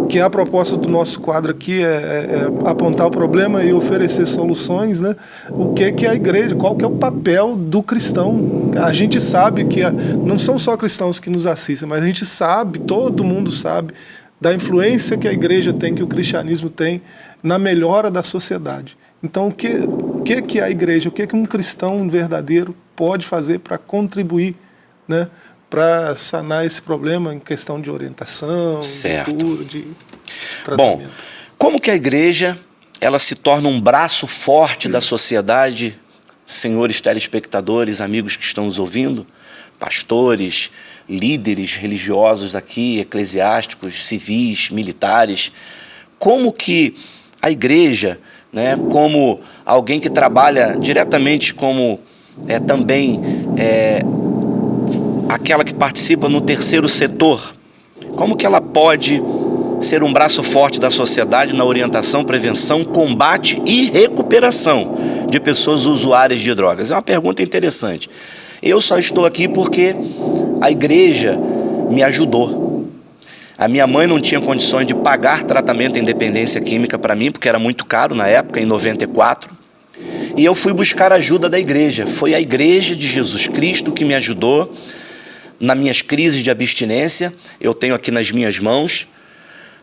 que é a proposta do nosso quadro aqui é, é, é, apontar o problema e oferecer soluções, né? O que é que a igreja? Qual que é o papel do cristão? A gente sabe que a, não são só cristãos que nos assistem, mas a gente sabe, todo mundo sabe da influência que a igreja tem, que o cristianismo tem na melhora da sociedade. Então, o que, o que, que a igreja? O que, que um cristão verdadeiro pode fazer para contribuir, né? para sanar esse problema em questão de orientação, certo. de cura, de tratamento. Bom, como que a igreja ela se torna um braço forte da sociedade, senhores telespectadores, amigos que estão nos ouvindo, pastores, líderes religiosos aqui, eclesiásticos, civis, militares, como que a igreja, né, como alguém que trabalha diretamente como é, também é, aquela que participa no terceiro setor, como que ela pode ser um braço forte da sociedade na orientação, prevenção, combate e recuperação de pessoas usuárias de drogas? É uma pergunta interessante. Eu só estou aqui porque a igreja me ajudou. A minha mãe não tinha condições de pagar tratamento em dependência química para mim, porque era muito caro na época, em 94. E eu fui buscar ajuda da igreja. Foi a igreja de Jesus Cristo que me ajudou nas minhas crises de abstinência, eu tenho aqui nas minhas mãos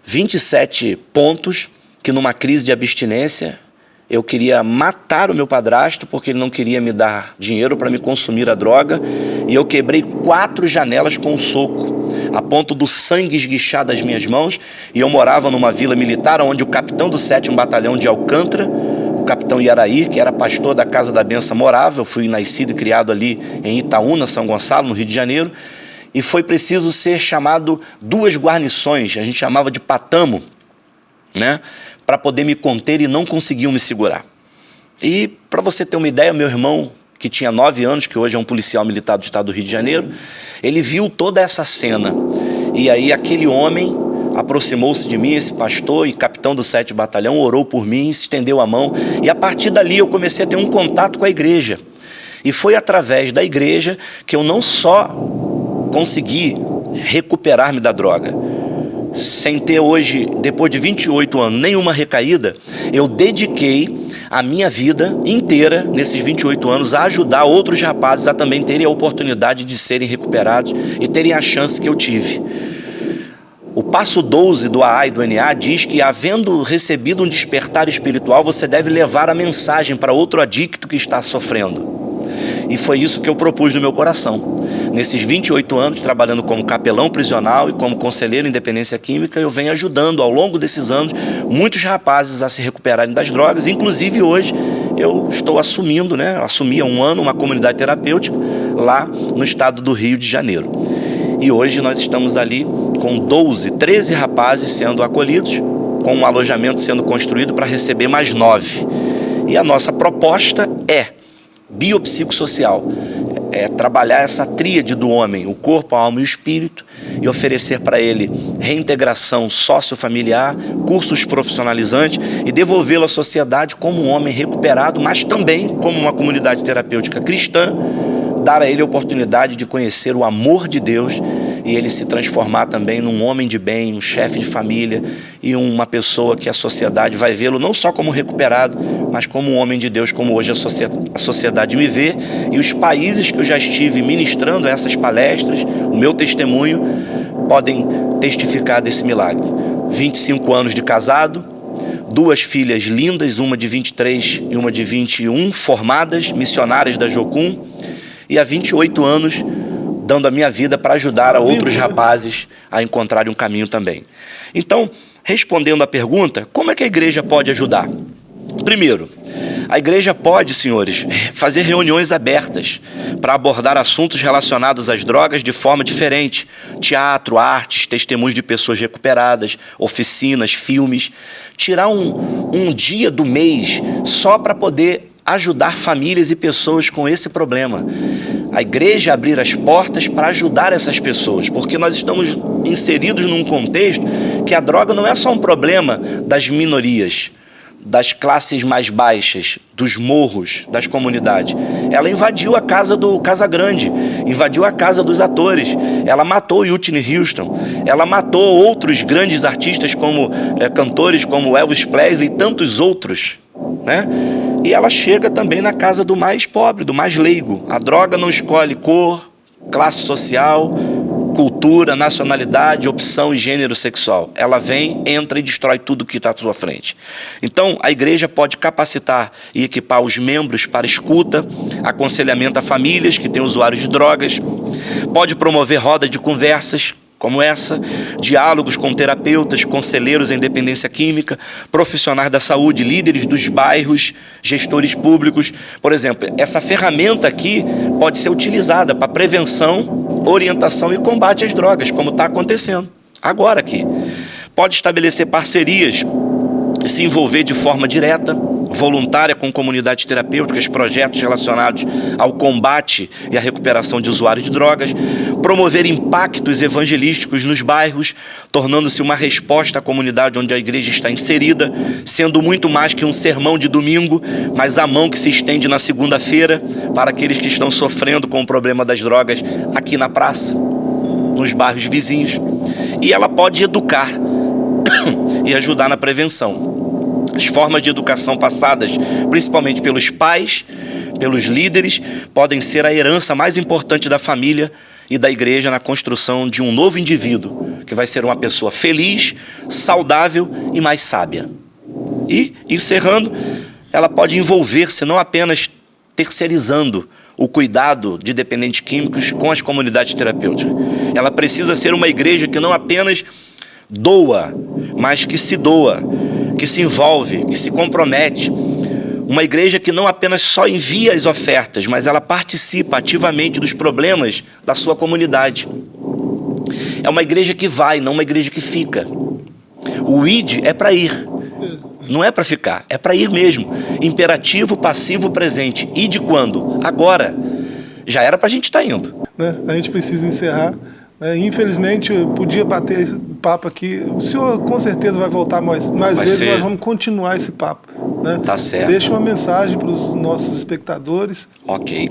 27 pontos que numa crise de abstinência eu queria matar o meu padrasto porque ele não queria me dar dinheiro para me consumir a droga e eu quebrei quatro janelas com um soco, a ponto do sangue esguichar das minhas mãos e eu morava numa vila militar onde o capitão do 7 Batalhão de Alcântara capitão Iaraí, que era pastor da Casa da Benção, morava. Eu fui nascido e criado ali em Itaúna, São Gonçalo, no Rio de Janeiro. E foi preciso ser chamado duas guarnições, a gente chamava de patamo, né? Para poder me conter e não conseguiam me segurar. E para você ter uma ideia, meu irmão, que tinha nove anos, que hoje é um policial militar do estado do Rio de Janeiro, ele viu toda essa cena. E aí aquele homem aproximou-se de mim, esse pastor e capitão do 7 Batalhão, orou por mim, estendeu a mão, e a partir dali eu comecei a ter um contato com a igreja. E foi através da igreja que eu não só consegui recuperar-me da droga, sem ter hoje, depois de 28 anos, nenhuma recaída, eu dediquei a minha vida inteira, nesses 28 anos, a ajudar outros rapazes a também terem a oportunidade de serem recuperados e terem a chance que eu tive. O passo 12 do AA e do NA diz que, havendo recebido um despertar espiritual, você deve levar a mensagem para outro adicto que está sofrendo. E foi isso que eu propus no meu coração. Nesses 28 anos, trabalhando como capelão prisional e como conselheiro em dependência química, eu venho ajudando ao longo desses anos muitos rapazes a se recuperarem das drogas. Inclusive hoje eu estou assumindo, né? assumi há um ano uma comunidade terapêutica lá no estado do Rio de Janeiro. E hoje nós estamos ali com 12, 13 rapazes sendo acolhidos, com um alojamento sendo construído para receber mais nove. E a nossa proposta é biopsicossocial, é trabalhar essa tríade do homem, o corpo, a alma e o espírito, e oferecer para ele reintegração sociofamiliar, cursos profissionalizantes e devolvê-lo à sociedade como um homem recuperado, mas também como uma comunidade terapêutica cristã, dar a ele a oportunidade de conhecer o amor de Deus e ele se transformar também num homem de bem, um chefe de família e uma pessoa que a sociedade vai vê-lo não só como recuperado, mas como um homem de Deus, como hoje a sociedade me vê. E os países que eu já estive ministrando essas palestras, o meu testemunho, podem testificar desse milagre. 25 anos de casado, duas filhas lindas, uma de 23 e uma de 21, formadas, missionárias da Jocum, e há 28 anos dando a minha vida para ajudar a outros rapazes a encontrarem um caminho também. Então, respondendo à pergunta, como é que a igreja pode ajudar? Primeiro, a igreja pode, senhores, fazer reuniões abertas para abordar assuntos relacionados às drogas de forma diferente. Teatro, artes, testemunhos de pessoas recuperadas, oficinas, filmes. Tirar um, um dia do mês só para poder ajudar famílias e pessoas com esse problema. A igreja abrir as portas para ajudar essas pessoas, porque nós estamos inseridos num contexto que a droga não é só um problema das minorias, das classes mais baixas, dos morros, das comunidades. Ela invadiu a casa do Casa Grande, invadiu a casa dos atores. Ela matou Whitney Houston, ela matou outros grandes artistas como é, cantores como Elvis Presley e tantos outros, né? E ela chega também na casa do mais pobre, do mais leigo. A droga não escolhe cor, classe social, cultura, nacionalidade, opção e gênero sexual. Ela vem, entra e destrói tudo que está à sua frente. Então, a igreja pode capacitar e equipar os membros para escuta, aconselhamento a famílias que têm usuários de drogas, pode promover rodas de conversas como essa, diálogos com terapeutas, conselheiros em dependência química, profissionais da saúde, líderes dos bairros, gestores públicos. Por exemplo, essa ferramenta aqui pode ser utilizada para prevenção, orientação e combate às drogas, como está acontecendo agora aqui. Pode estabelecer parcerias, se envolver de forma direta, voluntária com comunidades terapêuticas, projetos relacionados ao combate e à recuperação de usuários de drogas, promover impactos evangelísticos nos bairros, tornando-se uma resposta à comunidade onde a igreja está inserida, sendo muito mais que um sermão de domingo, mas a mão que se estende na segunda-feira para aqueles que estão sofrendo com o problema das drogas aqui na praça, nos bairros vizinhos. E ela pode educar e ajudar na prevenção. As formas de educação passadas, principalmente pelos pais, pelos líderes, podem ser a herança mais importante da família e da igreja na construção de um novo indivíduo, que vai ser uma pessoa feliz, saudável e mais sábia. E, encerrando, ela pode envolver-se não apenas terceirizando o cuidado de dependentes químicos com as comunidades terapêuticas. Ela precisa ser uma igreja que não apenas doa, mas que se doa, que se envolve, que se compromete. Uma igreja que não apenas só envia as ofertas, mas ela participa ativamente dos problemas da sua comunidade. É uma igreja que vai, não uma igreja que fica. O id é para ir, não é para ficar, é para ir mesmo. Imperativo, passivo, presente. E de quando? Agora. Já era para a gente estar tá indo. Né? A gente precisa encerrar. Né? Infelizmente, podia bater papo aqui. O senhor com certeza vai voltar mais, mais Vai vezes, ser. nós vamos continuar esse papo. Né? Tá certo. Deixa uma mensagem para os nossos espectadores. Ok.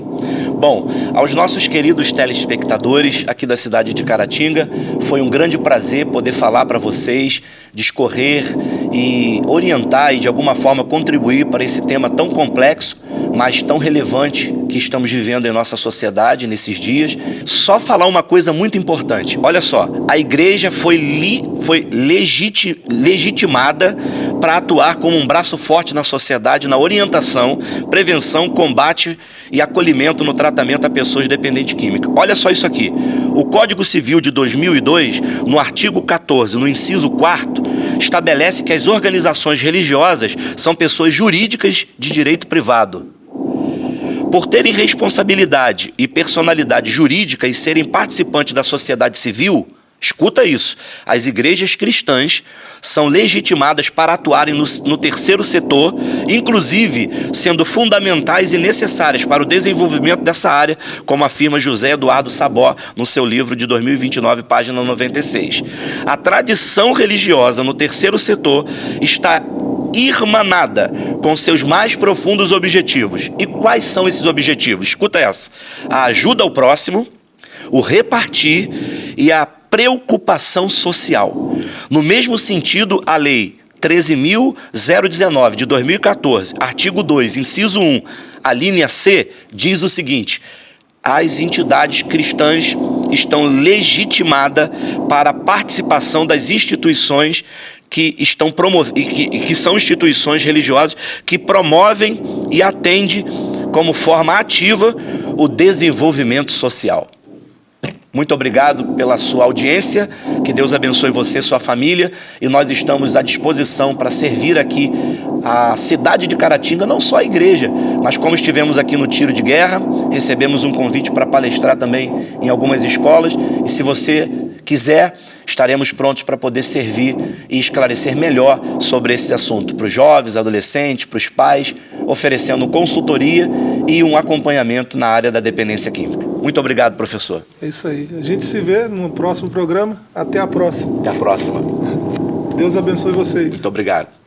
Bom, aos nossos queridos telespectadores aqui da cidade de Caratinga, foi um grande prazer poder falar para vocês, discorrer e orientar e de alguma forma contribuir para esse tema tão complexo, mas tão relevante que estamos vivendo em nossa sociedade nesses dias. Só falar uma coisa muito importante. Olha só, a igreja foi, foi legiti, legitimada para atuar como um braço forte na sociedade na orientação, prevenção, combate e acolhimento no tratamento a pessoas dependentes químicas. Olha só isso aqui. O Código Civil de 2002, no artigo 14, no inciso 4 estabelece que as organizações religiosas são pessoas jurídicas de direito privado. Por terem responsabilidade e personalidade jurídica e serem participantes da sociedade civil, escuta isso, as igrejas cristãs são legitimadas para atuarem no, no terceiro setor, inclusive sendo fundamentais e necessárias para o desenvolvimento dessa área, como afirma José Eduardo Sabó no seu livro de 2029, página 96. A tradição religiosa no terceiro setor está irmanada com seus mais profundos objetivos. E quais são esses objetivos? Escuta essa: a ajuda ao próximo, o repartir e a preocupação social. No mesmo sentido, a lei 13.019 de 2014, artigo 2, inciso 1, a linha C, diz o seguinte: as entidades cristãs estão legitimadas para a participação das instituições que estão promovendo, que, que são instituições religiosas que promovem e atendem como forma ativa o desenvolvimento social. Muito obrigado pela sua audiência, que Deus abençoe você sua família, e nós estamos à disposição para servir aqui a cidade de Caratinga, não só a igreja, mas como estivemos aqui no tiro de guerra, recebemos um convite para palestrar também em algumas escolas, e se você quiser, estaremos prontos para poder servir e esclarecer melhor sobre esse assunto para os jovens, adolescentes, para os pais, oferecendo consultoria e um acompanhamento na área da dependência química. Muito obrigado, professor. É isso aí. A gente se vê no próximo programa. Até a próxima. Até a próxima. Deus abençoe vocês. Muito obrigado.